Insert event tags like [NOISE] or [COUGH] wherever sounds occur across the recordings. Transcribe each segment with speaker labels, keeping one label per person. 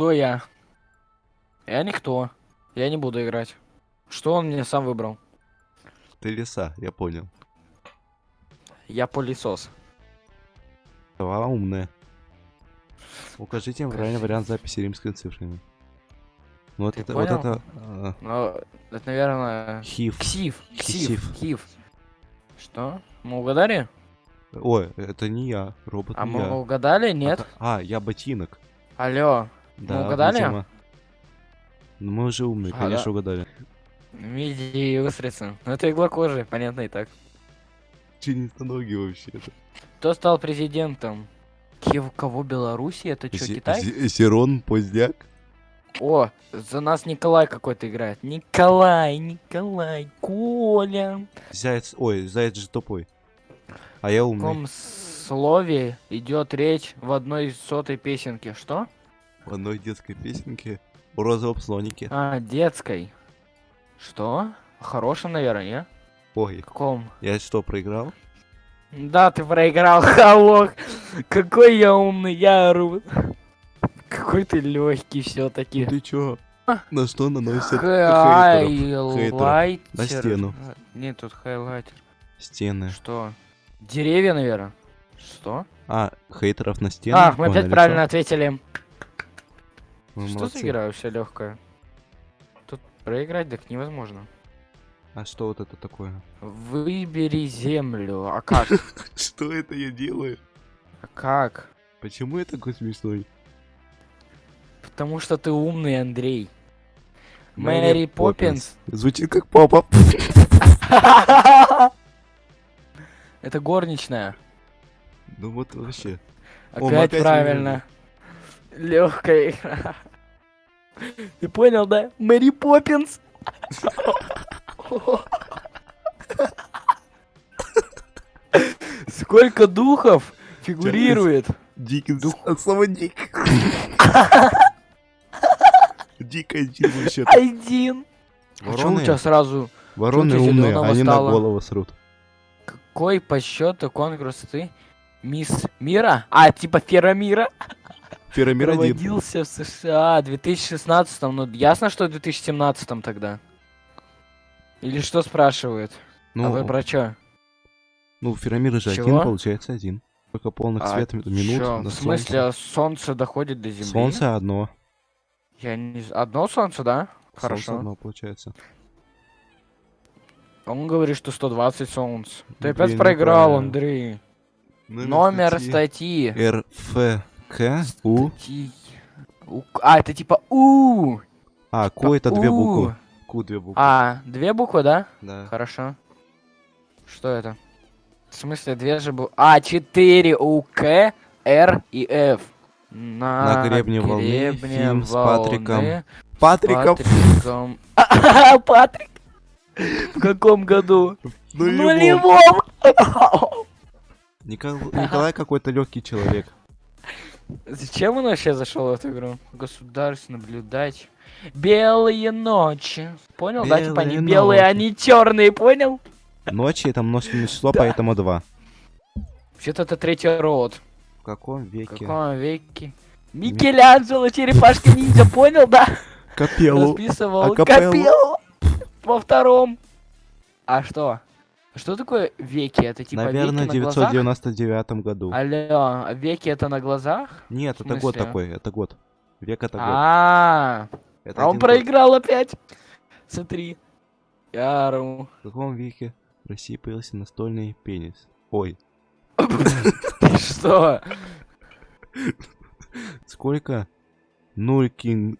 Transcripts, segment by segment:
Speaker 1: Кто я? Я никто. Я не буду играть. Что он мне сам выбрал?
Speaker 2: Ты лиса, я понял.
Speaker 1: Я пылесос.
Speaker 2: Сова умная. Укажите им правильный вариант записи римскими цифрами. Ну вот
Speaker 1: Ты
Speaker 2: это, вот
Speaker 1: понял?
Speaker 2: это... а,
Speaker 1: Ну, это, наверное...
Speaker 2: хив.
Speaker 1: Ксив. Ксив.
Speaker 2: Ксив.
Speaker 1: Ксив. Что? Мы угадали?
Speaker 2: Ой, это не я, робот
Speaker 1: А
Speaker 2: не
Speaker 1: мы
Speaker 2: я.
Speaker 1: угадали? Нет?
Speaker 2: А, а, я ботинок.
Speaker 1: Алло.
Speaker 2: Да,
Speaker 1: угадали?
Speaker 2: видимо. Ну мы уже умные,
Speaker 1: А,
Speaker 2: конечно,
Speaker 1: да.
Speaker 2: угадали.
Speaker 1: Миди и устрица. Ну это игла кожи, понятно и так.
Speaker 2: Членистоногие вообще.
Speaker 1: Кто стал президентом? Киев кого Беларуси? Это что, Китай?
Speaker 2: Сирон, Поздняк.
Speaker 1: О, за нас Николай какой-то играет. Николай, Николай, Коля.
Speaker 2: Заяц, ой, заяц же тупой. А я
Speaker 1: В
Speaker 2: умный.
Speaker 1: каком слове идет речь в одной сотой песенке? Что?
Speaker 2: Одной детской песенке о розовом слонике.
Speaker 1: А, детской. Что? Хорошем, наверное, не?
Speaker 2: Ой,
Speaker 1: каком?
Speaker 2: я что, проиграл?
Speaker 1: Да, ты проиграл, [LAUGHS] Халок. Какой я умный, я ору. Какой ты легкий все-таки.
Speaker 2: Ты чё? На что наносят?
Speaker 1: Хайлайтер.
Speaker 2: На стену.
Speaker 1: Нет, тут хайлайтер.
Speaker 2: Стены.
Speaker 1: Что? Деревья, наверное. Что?
Speaker 2: А, хейтеров на стену?
Speaker 1: А, мы опять правильно ответили.
Speaker 2: Вы
Speaker 1: Что
Speaker 2: молодцы.
Speaker 1: за игра вообще легкая? Тут проиграть так невозможно.
Speaker 2: А что вот это такое?
Speaker 1: Выбери землю. А как? [LAUGHS]
Speaker 2: Что это я делаю?
Speaker 1: А как?
Speaker 2: Почему я такой смешной?
Speaker 1: Потому что ты умный, Андрей. Мэри Поппинс.
Speaker 2: Звучит как папа. [LAUGHS]
Speaker 1: Это горничная.
Speaker 2: Ну вот вообще.
Speaker 1: Опять правильно. Легкая игра. Ты понял, да? Мэри Поппинс. Сколько духов фигурирует?
Speaker 2: Дикий от слова дик. Дик один вообще.
Speaker 1: Один. А чё у тебя сразу?
Speaker 2: Вороны умные, они на голову срут.
Speaker 1: Какой по счету конкурс ты? Мисс Мира? А, типа Фера Мира?
Speaker 2: Феромир один.
Speaker 1: Проводился в США в 2016 ну ясно, что в 2017 тогда. Или что спрашивают? а вы
Speaker 2: Ну,
Speaker 1: про чё?
Speaker 2: ну Феромир же один,
Speaker 1: Чего?
Speaker 2: получается один. Только полных
Speaker 1: А
Speaker 2: свет минут
Speaker 1: чё, в смысле,
Speaker 2: солнца.
Speaker 1: а солнце доходит до Земли?
Speaker 2: Солнце одно.
Speaker 1: Я не... Одно солнце, да?
Speaker 2: Солнце
Speaker 1: Хорошо.
Speaker 2: одно получается.
Speaker 1: Он говорит, что 120 солнц. Ты
Speaker 2: Ну,
Speaker 1: опять
Speaker 2: блин,
Speaker 1: проиграл. Андрей. Номер статьи.
Speaker 2: РФК
Speaker 1: Статьи. У- А, это типа У.
Speaker 2: А, Ку это две буквы. Ку две буквы.
Speaker 1: А, две буквы, да?
Speaker 2: Да.
Speaker 1: Хорошо. Что это? В смысле, две же буквы? А, 4 У, К, Р и Ф.
Speaker 2: На гребне волны,
Speaker 1: гребне
Speaker 2: фильм с Патриком.
Speaker 1: волны,
Speaker 2: Патриков.
Speaker 1: Патриком. [LAUGHS] Патрик? В каком году?
Speaker 2: Ну,
Speaker 1: В нулевом!
Speaker 2: Никол- Николай какой-то легкий человек.
Speaker 1: Зачем он вообще зашел в эту игру? Государство наблюдать. Белые ночи. Понял, да? Типа они
Speaker 2: Белые
Speaker 1: белые,
Speaker 2: ночи.
Speaker 1: они черные, понял?
Speaker 2: Ночи это множественное число, поэтому два.
Speaker 1: Вообще-то это третий род.
Speaker 2: В каком
Speaker 1: В
Speaker 2: веке?
Speaker 1: каком веке? Микеланджело, черепашка ниндзя, понял, да?
Speaker 2: Капеллу.
Speaker 1: Расписывал
Speaker 2: акапеллу.
Speaker 1: Капеллу во втором. А что? Что такое веки? Это типа
Speaker 2: Наверное, в
Speaker 1: веки на глазах?
Speaker 2: 999 году.
Speaker 1: Алло, а веки это на глазах?
Speaker 2: Нет, это год такой, это год. Век это год.
Speaker 1: А,
Speaker 2: Это
Speaker 1: а он
Speaker 2: один год.
Speaker 1: проиграл опять. Смотри. Я ору.
Speaker 2: В каком веке в России появился настольный пенис? Ой, [LAUGHS]
Speaker 1: Ты что?
Speaker 2: сколько? Нуль кин...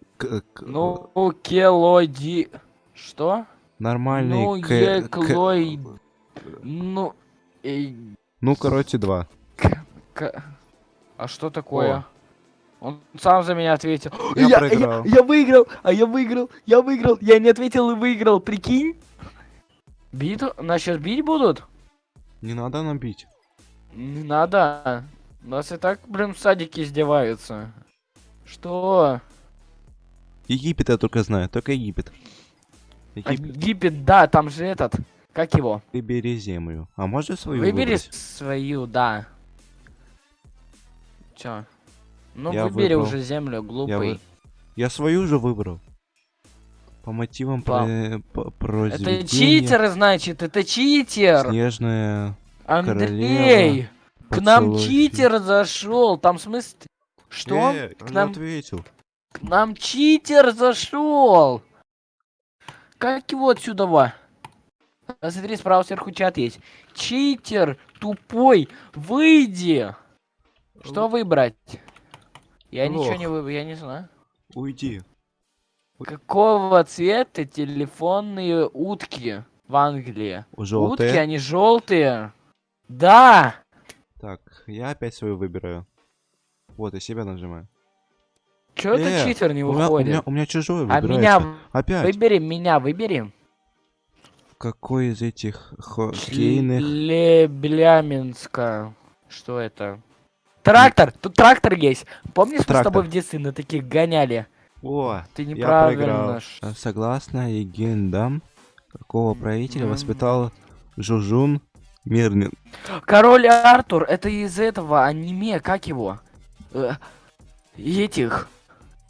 Speaker 1: Ну, келоди... Что?
Speaker 2: Нормальный
Speaker 1: ну. Ну... эй,
Speaker 2: Ну, короче, два.
Speaker 1: к- А что такое? Он сам за меня ответил. [GASPS]
Speaker 2: Я проиграл.
Speaker 1: я выиграл, а я выиграл, я выиграл, я не ответил и выиграл, прикинь? Бить? Нас сейчас бить будут?
Speaker 2: Не надо нам бить.
Speaker 1: Не надо. Нас и так, блин, в садике издеваются. Что?
Speaker 2: Египет я только знаю, только Египет.
Speaker 1: А
Speaker 2: Египет,
Speaker 1: Египет, да, там же этот. Как его?
Speaker 2: выбери землю. А можешь свою
Speaker 1: Выбери
Speaker 2: выбрать?
Speaker 1: свою, да. Чё? Ну,
Speaker 2: Я
Speaker 1: выбери
Speaker 2: выбрал.
Speaker 1: уже землю, глупый.
Speaker 2: вы- Я свою же выбрал. По мотивам про... по-
Speaker 1: Это читер, значит, это читер.
Speaker 2: Снежная
Speaker 1: Андрей, к нам читер зашел. Там смысл... Что?
Speaker 2: Э,
Speaker 1: К нам,
Speaker 2: ответил.
Speaker 1: к нам читер зашел. Как его отсюда? А Смотри, справа сверху чат есть. Читер, тупой, выйди. Что выбрать? Я ничего
Speaker 2: Лох.
Speaker 1: не выбрал, я не знаю.
Speaker 2: Уйди.
Speaker 1: Какого цвета телефонные утки в Англии? Утки,
Speaker 2: Желтые.
Speaker 1: они желтые. Да!
Speaker 2: Так, я опять свою выбираю. Вот, я себя нажимаю.
Speaker 1: Чё это
Speaker 2: Э,
Speaker 1: читер не
Speaker 2: у, меня, у,
Speaker 1: выходит?
Speaker 2: меня, у меня чужой
Speaker 1: а
Speaker 2: выбирается.
Speaker 1: меня
Speaker 2: Опять.
Speaker 1: выбери, меня выбери.
Speaker 2: Какой из этих хоккейных...
Speaker 1: Лебляминска. Что это? Трактор! Тут трактор есть. Помнишь, мы с
Speaker 2: Трактор.
Speaker 1: тобой в детстве на таких гоняли?
Speaker 2: О,
Speaker 1: Ты
Speaker 2: я
Speaker 1: неправильно. ш-
Speaker 2: А Согласно легендам, какого правителя
Speaker 1: М.
Speaker 2: воспитал Жужун Мирнин?
Speaker 1: Король Артур, это из этого аниме, как его? Э, этих.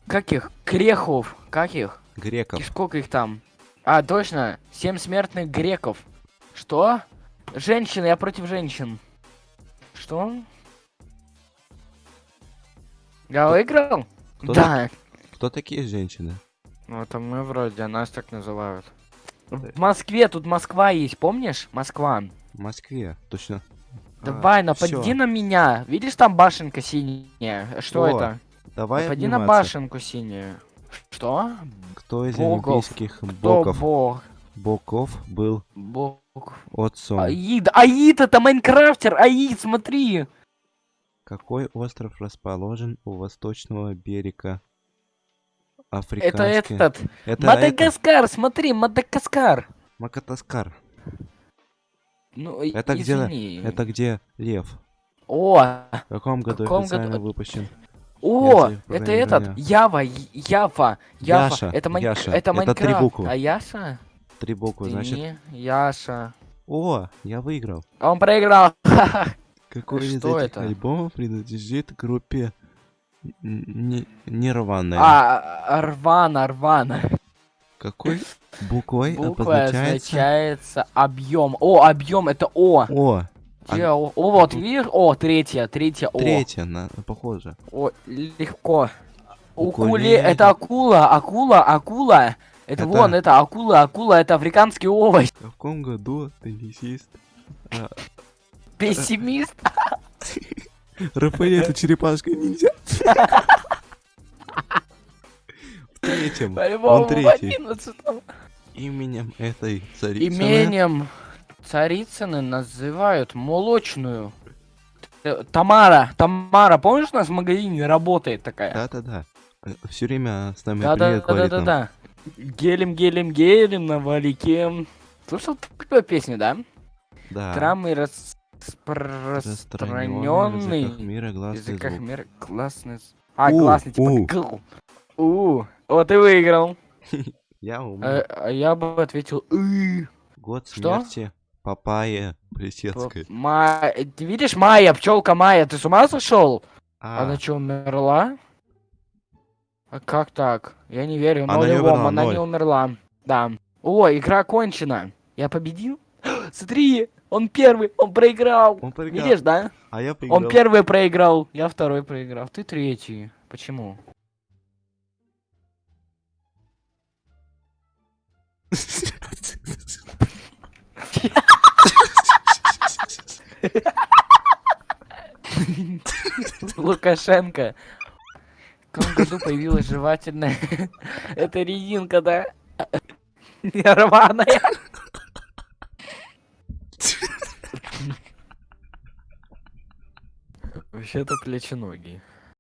Speaker 1: Как их? Крехов. Как их?
Speaker 2: Греков.
Speaker 1: И сколько их там? А, точно. Семь смертных греков. Что? Женщины, я против женщин. Что? Я выиграл?
Speaker 2: Кто
Speaker 1: да.
Speaker 2: Кто такие женщины?
Speaker 1: Ну, это мы вроде, нас так называют. В Москве, тут Москва есть, помнишь? Москва.
Speaker 2: В Москве, точно. А,
Speaker 1: Давай, напади
Speaker 2: всё.
Speaker 1: на меня. Видишь, там башенка синяя? Что
Speaker 2: О,
Speaker 1: это?
Speaker 2: Давай
Speaker 1: напади на башенку синюю. Что?
Speaker 2: Кто из
Speaker 1: Богов.
Speaker 2: олимпийских
Speaker 1: Кто
Speaker 2: боков,
Speaker 1: бог?
Speaker 2: боков был
Speaker 1: Бог.
Speaker 2: отцом?
Speaker 1: Аид. Аид, это Майнкрафтер. Аид, смотри.
Speaker 2: Какой остров расположен у восточного берега
Speaker 1: Это
Speaker 2: Африканский?
Speaker 1: этот.
Speaker 2: Это
Speaker 1: Мадагаскар, смотри, Мадагаскар.
Speaker 2: Макатаскар.
Speaker 1: Ну, и-
Speaker 2: Это где-
Speaker 1: извини.
Speaker 2: Это где лев?
Speaker 1: О,
Speaker 2: В каком году
Speaker 1: каком
Speaker 2: официально
Speaker 1: году-
Speaker 2: выпущен?
Speaker 1: О, это этот. Ява, Ява, Ява.
Speaker 2: Яша,
Speaker 1: это Майн-
Speaker 2: Яша.
Speaker 1: это
Speaker 2: Это три
Speaker 1: Майнкрафт.
Speaker 2: буквы.
Speaker 1: А Яша?
Speaker 2: Три буквы,
Speaker 1: Ты
Speaker 2: значит.
Speaker 1: не Яша.
Speaker 2: О, я выиграл.
Speaker 1: Он проиграл. [LAUGHS]
Speaker 2: Какой из этих
Speaker 1: это?
Speaker 2: альбомов принадлежит группе Н- Н- Нирвана?
Speaker 1: А, Рвана, Рвана.
Speaker 2: Какой буквой
Speaker 1: Буква
Speaker 2: обозначается?
Speaker 1: означается объем. О, объем это О.
Speaker 2: О,
Speaker 1: Где О? О, вот, видишь? О, третья, третья О.
Speaker 2: третья, на, похоже.
Speaker 1: О, легко. Укуле,
Speaker 2: Укулеле.
Speaker 1: это акула, акула, акула. Это,
Speaker 2: Это-
Speaker 1: вон, это акула, акула, это африканский овощ.
Speaker 2: В каком году теннисист а,
Speaker 1: Пессимист. [LAUGHS]
Speaker 2: Рафаэль это черепашка ниндзя? [LAUGHS] В третьем, он третий.
Speaker 1: 11
Speaker 2: Именем этой царицы.
Speaker 1: Именем царицыны называют молочную. Т- Тамара, Тамара, помнишь, у нас в магазине работает такая?
Speaker 2: Да-да-да. Все время с нами
Speaker 1: Да,
Speaker 2: привет
Speaker 1: да, да, да, да. Гелем, гелем, гелем на валике. Слышал такую песню, да?
Speaker 2: Да.
Speaker 1: Трамы распространенный
Speaker 2: языках мира гласный
Speaker 1: языках
Speaker 2: звук.
Speaker 1: мира классный. А,
Speaker 2: У,
Speaker 1: классный, типа
Speaker 2: у.
Speaker 1: У. Вот ты выиграл. [LAUGHS]
Speaker 2: Я умный.
Speaker 1: А, а я бы ответил.
Speaker 2: Год
Speaker 1: что?
Speaker 2: Смерти Папайя Плесецкой.
Speaker 1: Ма- Ты видишь, Майя, пчелка Майя, ты с ума сошел?
Speaker 2: А,
Speaker 1: Она что, умерла? А как так? Я не верю.
Speaker 2: Она не умерла,
Speaker 1: она не умерла. Да. О, игра кончена. Я победил? [GASPS] Смотри, он первый, он проиграл.
Speaker 2: он проиграл.
Speaker 1: Видишь, да?
Speaker 2: А я проиграл.
Speaker 1: Он первый проиграл, я второй проиграл. Ты третий. Почему? [LAUGHS] [LAUGHS] Лукашенко. В каком году появилась жевательная... [LAUGHS] Это резинка, да? [LAUGHS] Нерваная. Вообще-то плеченогие.